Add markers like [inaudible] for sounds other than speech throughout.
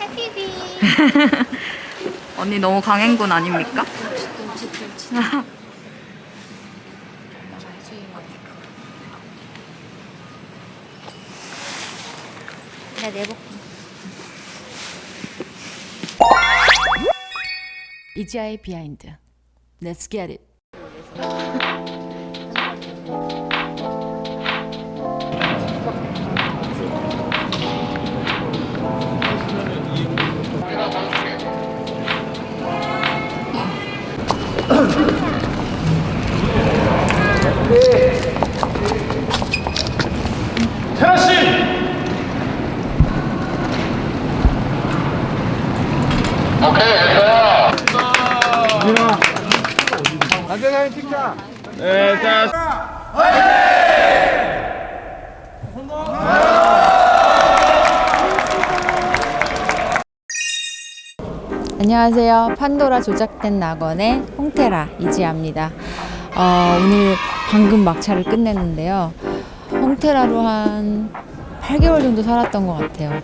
해피비. [laughs] 언니 너무 강행군 아닙니까? 나 내복. 이지아의 비하인드. Let's get it. [laughs] 안녕하세요. 판도라 조작된 낙원의 홍테라 이지아입니다. 어, 오늘 방금 막차를 끝냈는데요. 홍테라로 한 8개월 정도 살았던 것 같아요.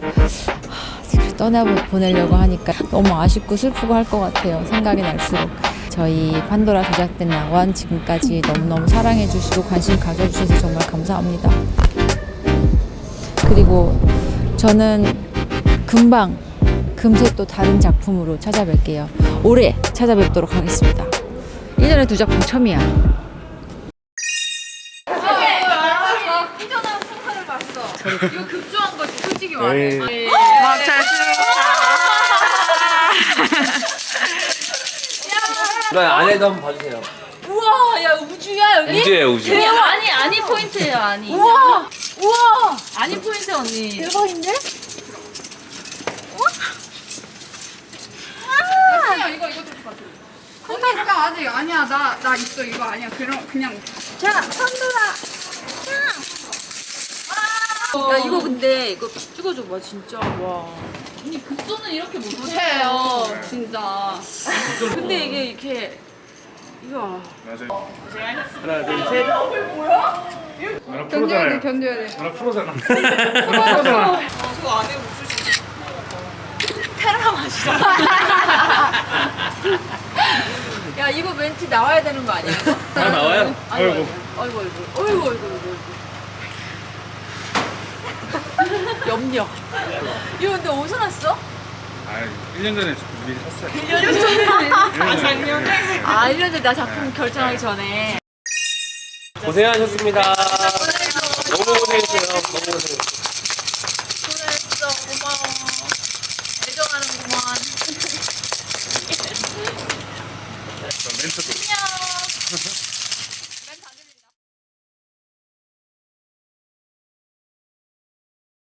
떠나보내려고 하니까 너무 아쉽고 슬프고 할 것 같아요. 생각이 날수록. 저희 판도라 조작된 낙원 지금까지 너무너무 사랑해주시고 관심 가져주셔서 정말 감사합니다. 그리고 저는 금방 금세 또 다른 작품으로 찾아뵐게요. 올해 찾아뵙도록 하겠습니다. 1년에 두 작품 처음이야. 이거 급조한 거지 솔직히 말해. 막잘 나 안에도 한번 봐주세요. 우와 야 우주야 여기? 우주예요 우주. 대박. 아니 아니 포인트예요 아니. 우와 우와 아니 포인트 언니. 대박인데? 야 이거 이거 좀 봐줘. 언니 잠깐 아직 아니야 나 나 있어 이거 아니야 그냥 그냥 자, 선돌아. 야 이거 근데 이거 찍어줘 봐 진짜 와. 언니 급조는 이렇게 못해요 진짜. 근데 이게 이렇게 이거 하나 둘 셋. 나랑 견뎌야 돼 프로잖아요. 견뎌야 돼. 나랑 프로잖아. [laughs] 프로잖아. [laughs] 야 이거 멘트 나와야 되는 거 아니야? 다 나와요? 아이고. 아이고 아이고 아이고 아이고 아이고 아이고 염려 이거 근데 어디서 났어? 아, 1년 전에 미리 샀어요. 아 작년에? 아 1년 전에 나 작품 결정하기 전에 고생하셨습니다. 너무 고생했어요. 너무 고생했어요. 고생했어 고마워 애정하는구만 멘트도.